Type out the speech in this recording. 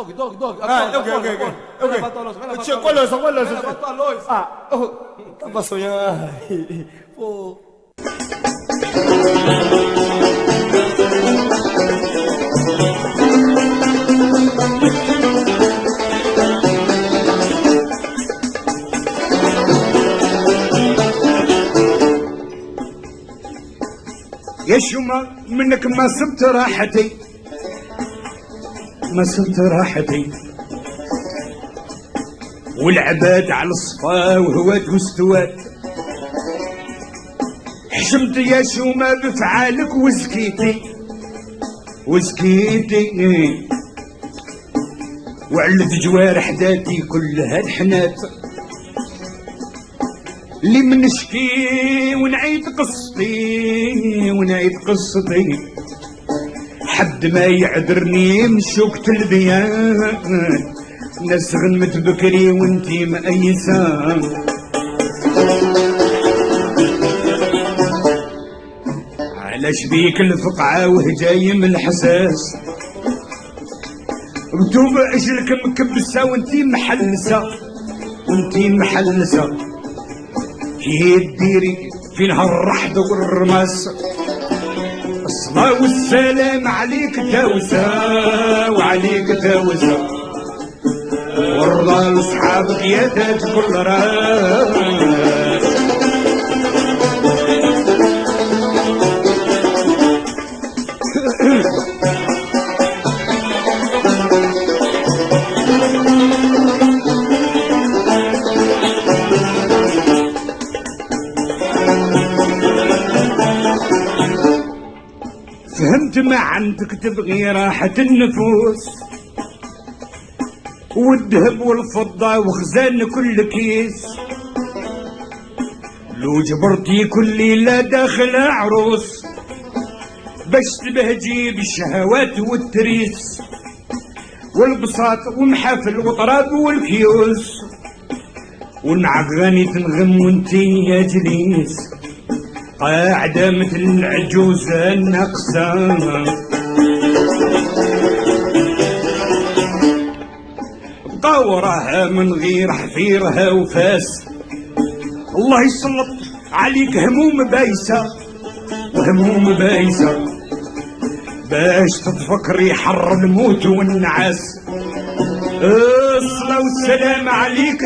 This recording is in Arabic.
Dog, dog, dog. Ah, ok, ok, ok. ok. Tio, qual é essa? Qual é essa? Levantou a luz. Ah, oh, tava sonhando. Ai, Pô. يا شوما منك ما سبت راحتي ما سبت راحتي والعباد على الصفا وهوات واستوات حشمت يا شوما بفعالك وزكيتي. وزكيتي. وعلت جوارح ذاتي كلها الحنات. اللي منشكي ونعيد قصتي ونعيد قصتي. حد ما يعذرني من شوكة البيان ناس غنمت بكري وانتي مأيسة. علاش بيك الفقعة وهجاي من الحساس؟ مكتوب أجلك مكبسة وانتي محلسة. وانتي محلسة. هي ديري في نهار الرحد والرماس والسلام عليك تاوسة وعليك تاوسة والرضا لصحابك يا كل راس. فهمت ما عندك تبغي راحة النفوس والذهب والفضة وخزان كل كيس. لو جبرتي كل ليلة داخل عروس باش تبهجي بالشهوات والتريس. والبساط ومحافل وطراب والكيوس. والمع اغاني تنغم وانتي يا جليس. قاعدة مثل العجوزة الناقصة قورها من غير حفيرها وفاس. الله يسلط عليك هموم بايسة وهموم بايسة. باش تتفكري حر الموت والنعاس. الصلاة والسلام عليك.